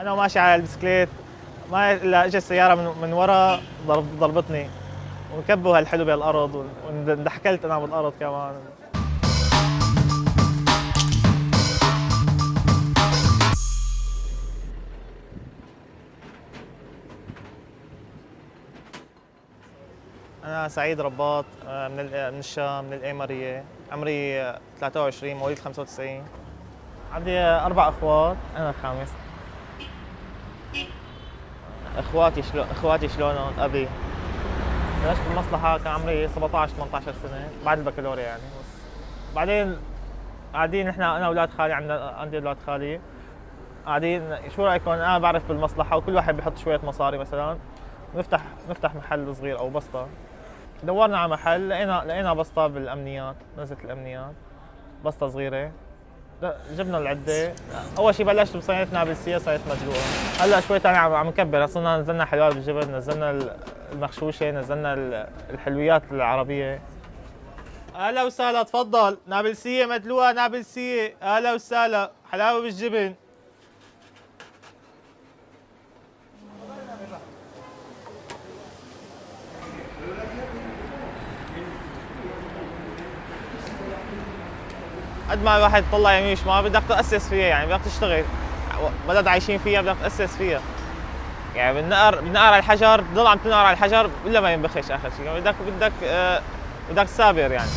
أنا وماشي على البسكليت ما الا إجت سيارة من, من ورا ضرب ضربتني وكبوا هالحلو بالأرض واندحكلت أنا بالأرض كمان. أنا سعيد رباط آه، من من الشام من الإيمارية. عمري 23 مواليد 95 عندي أربع أخوات. أنا الخامس. اخواتي شلون اخواتي شلونهم؟ ابي. بلشت بالمصلحة كان عمري 17 18 سنة بعد البكالوريا يعني. بس بعدين قاعدين نحن أنا واولاد خالي عندنا عندي أولاد خالي. قاعدين شو رأيكم؟ أنا بعرف بالمصلحة وكل واحد بيحط شوية مصاري مثلا. نفتح نفتح محل صغير أو بسطة. دورنا على محل لقينا لقينا بسطة بالأمنيات نزلت الأمنيات. بسطة صغيرة. جبنا العدة. أول شيء بلشت بصينتنا بالسياسة صارت مدلوقه هلأ شوي ثاني عم عم نكبر. صرنا نزلنا حلويات بالجبن نزلنا المخشوشه نزلنا الحلويات العربية. أهلا وسهلا تفضل. نابلسيه مدلوقه نابلسيه أهلا وسهلا. حلاوة بالجبن. قد ما الواحد طلع يمين شمال بدك تأسس فيها يعني بدك تشتغل. بلد عايشين فيها بدك تأسس فيها. يعني بنقر بنقر على الحجر بتضل عم تنقر على الحجر إلا ما ينبخش آخر شيء يعني بدك بدك آه بدك تثابر يعني.